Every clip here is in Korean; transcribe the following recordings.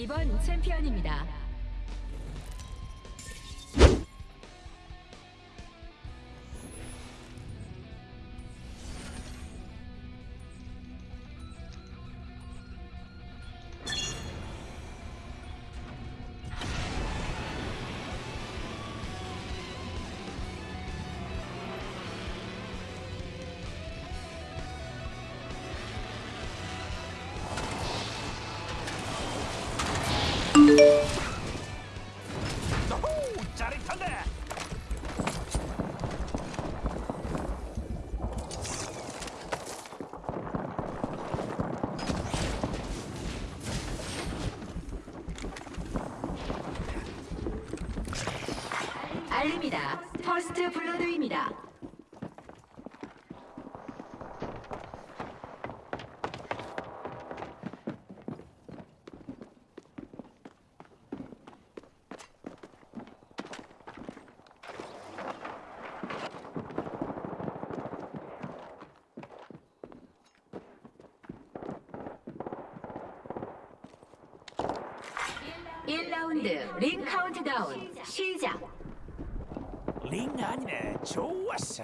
이번 챔피언입니다. 1라운드 링 카운트다운. 시작. 링 아니네. 좋았어.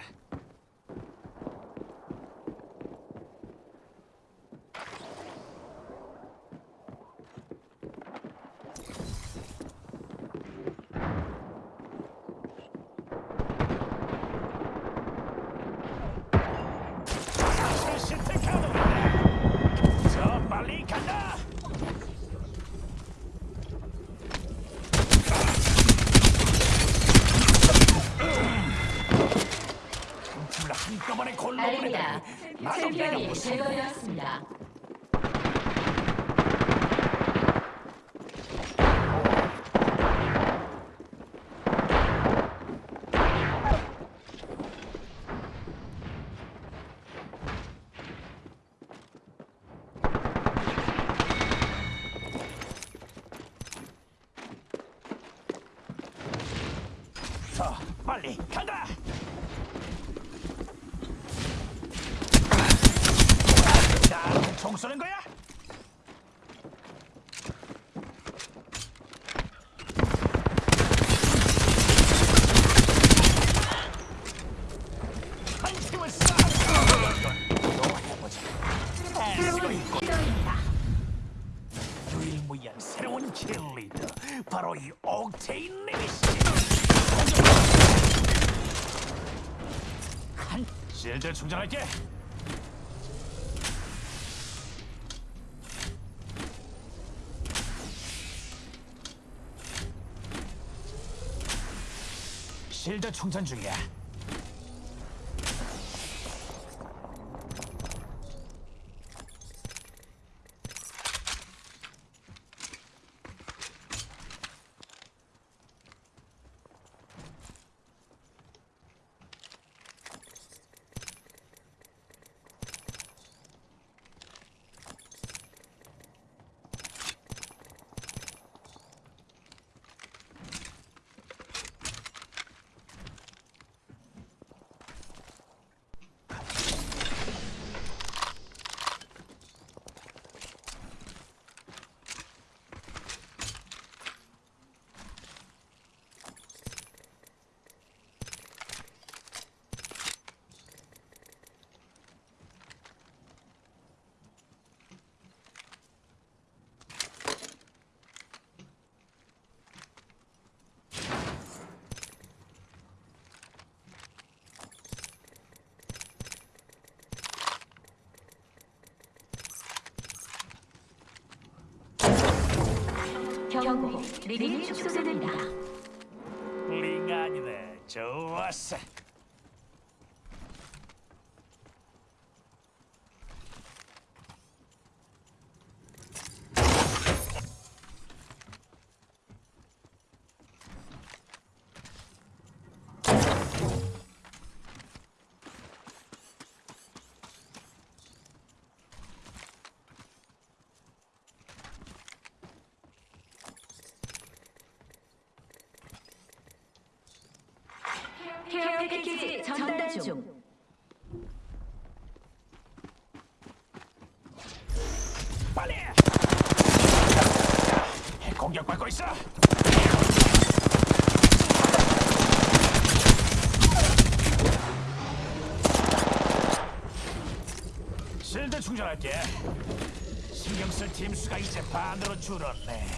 챔피언이 무슨 제거되었습니다. 실드 충전 중이야 경고. 링이 축소됩니다. 링 아니네 좋았어 패키지 전달 중. 빨리! 공격받고 있어! 실드 충전할게. 신경 쓸 팀 수가 이제 반으로 줄었네.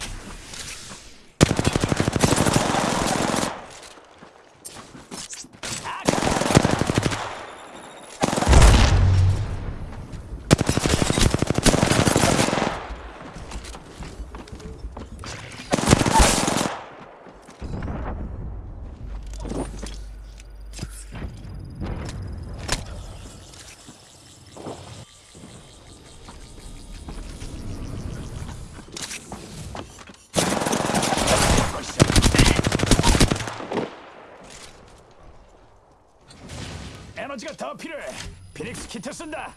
키트 쓴다.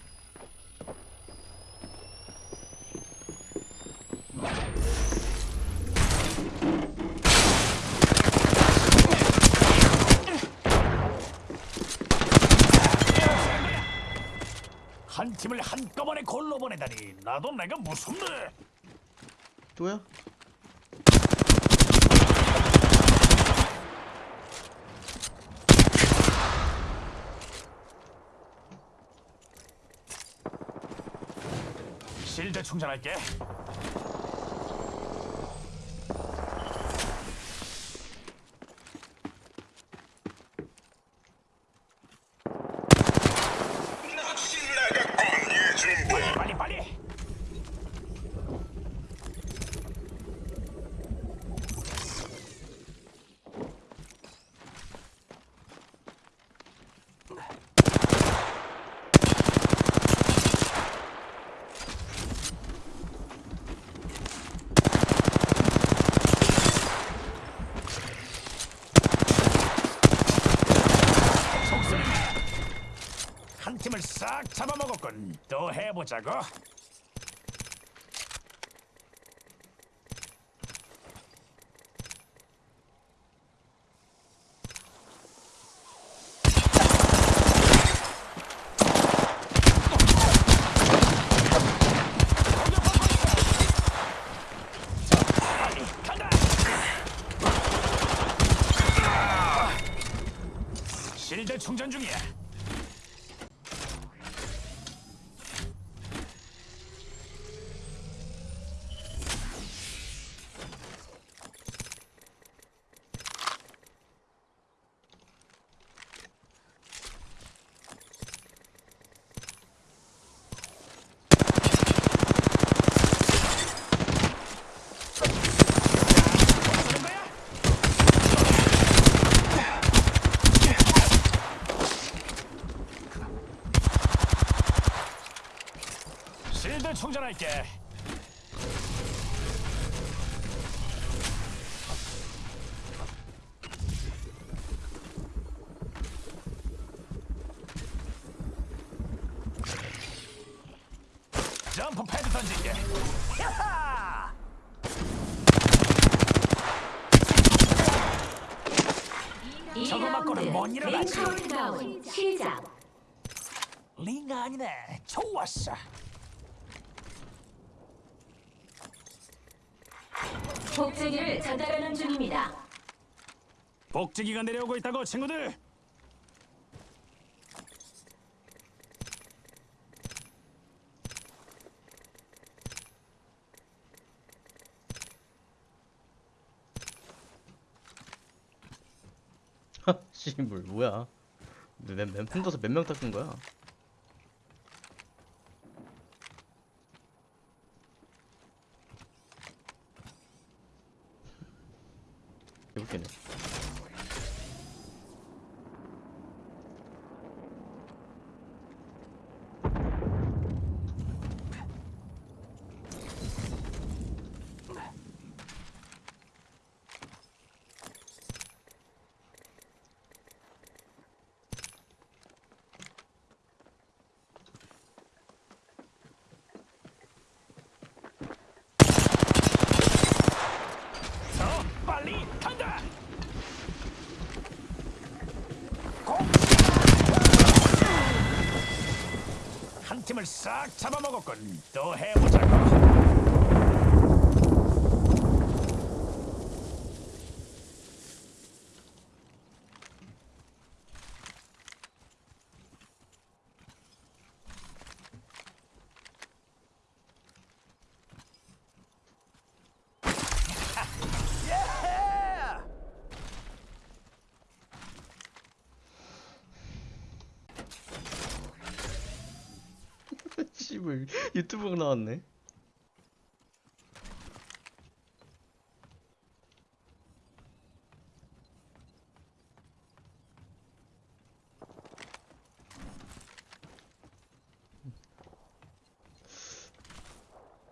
한 팀을 한꺼번에 골로 보내다니 나도 내가 무섭네. 또야? 실드 충전할게. 빨리 빨리 빨리. 속쓰리네. 한 팀을 싹 잡아먹었군. 또 해보자고. 빨리 간다. 실드 충전 중이야. 쓰는 거야? 실드 충전 할게. 점프 패드 던질게. 야하! 저거 맞고는 못 2라운드 링 일어나지. 카운트다운 시작. 링가 아니네. 좋았어. 복제기를 전달하는 중입니다. 복지기가 내려오고 있다고 친구들. 씨물 뭐야? 몇 몇 혼자서 몇 명 닦은 거야? finish. 팀을 싹 잡아먹었군. 또 해보자고. 씨발 유튜브가 나왔네.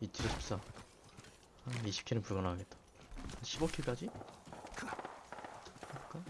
이틀에 14. 한 20킬은 불가능하겠다. 15킬까지? 할까?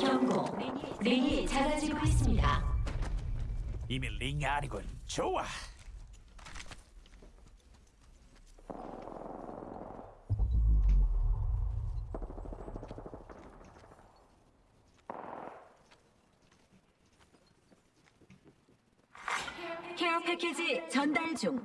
경고. 링이 작아지고 있습니다. 이미 링이 아니군. 좋아. 케어 패키지 전달 중.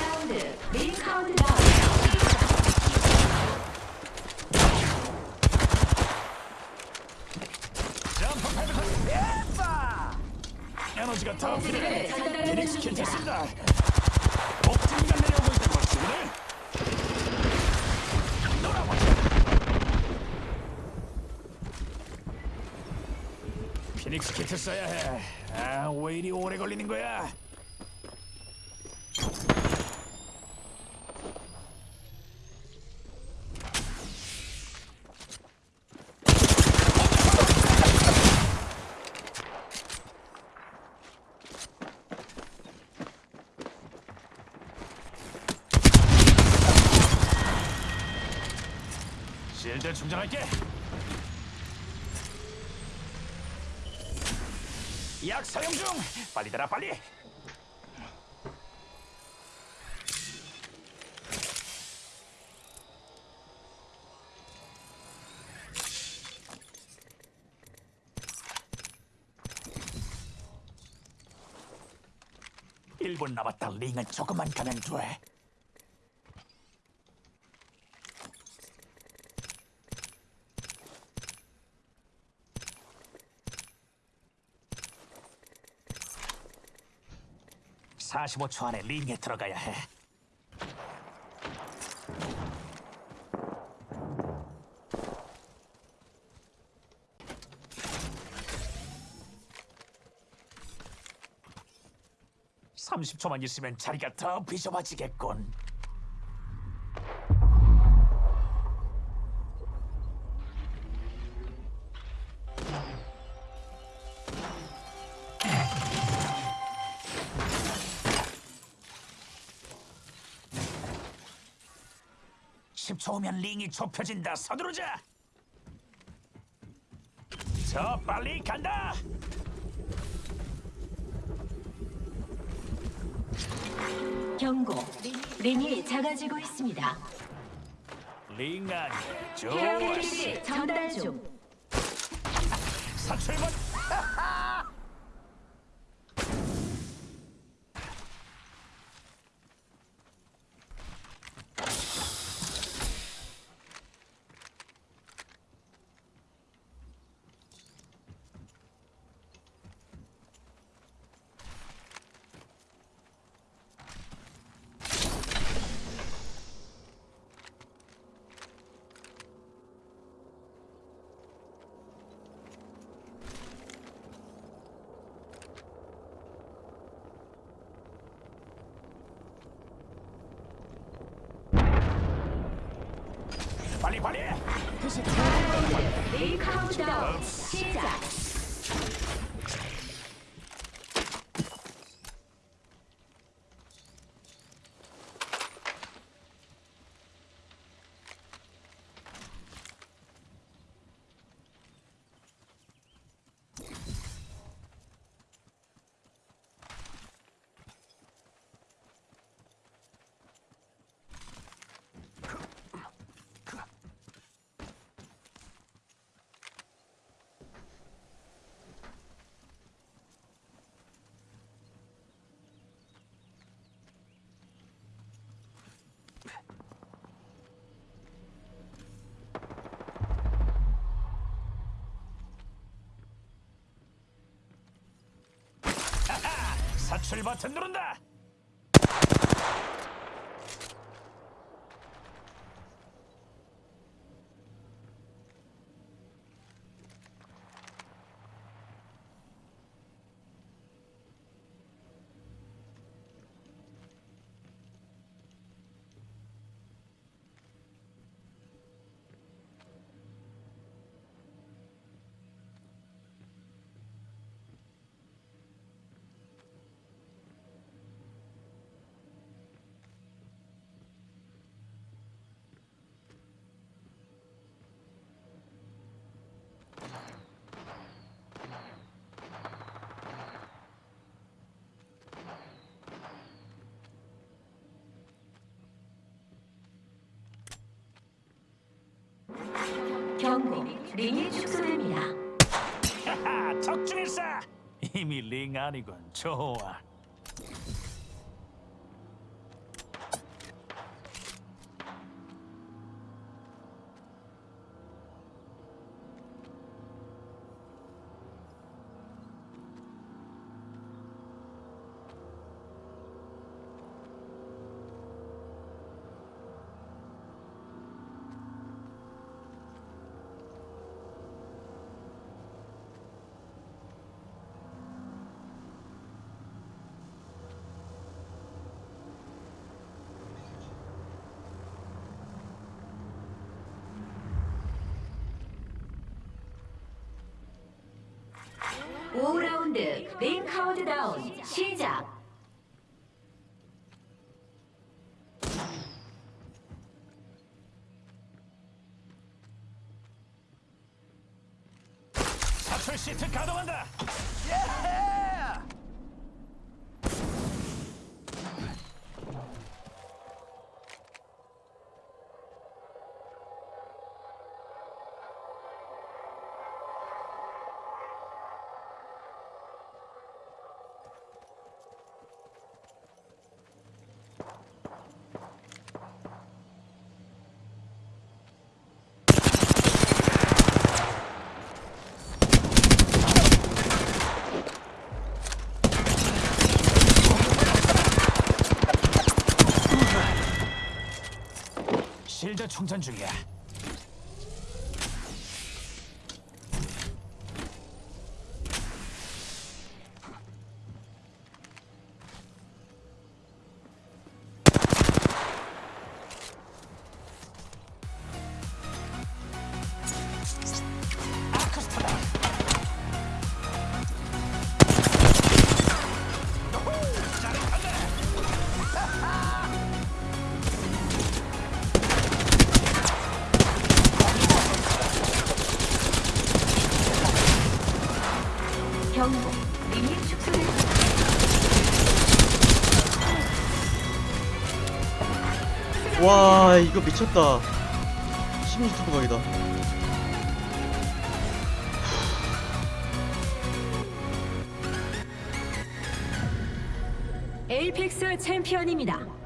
라운드 링 카운트다운. 점프 패드 예빠. 에너지가 더 필요해. 괜찮습니다. 옥진이가 내려오고 걸 주문해. 놀아보자. 피닉스 키트 써야 해. 아, 왜 이리 오래 걸리는 거야? 실드 충전할게. 약 사용 중. 빨리 대라 빨리. 일분 남았다. 링은 조금만 가면 돼. (45초) 안에 링에 들어가야 해. (30초만) 있으면 자리가 더 비좁아지겠군. (10초) 후면 링이 좁혀진다 서두르자 저 빨리 간다 경고. 링이 작아지고 있습니다. 링 안에 케어 좋았어 패키지 전달 중. 사출번 빨리 빨리 링 카운트다운 시작. 사 출 버튼 누른다. 경고. 링이 축소됩니다. 적중했어. 이미 링 아니군. 좋아. 오라운드 링 카운트다운 시작. 사출 시트 가동한다. 실 드 충전 중이야. 이거 미쳤다 16초 각이다 에이펙스 챔피언입니다.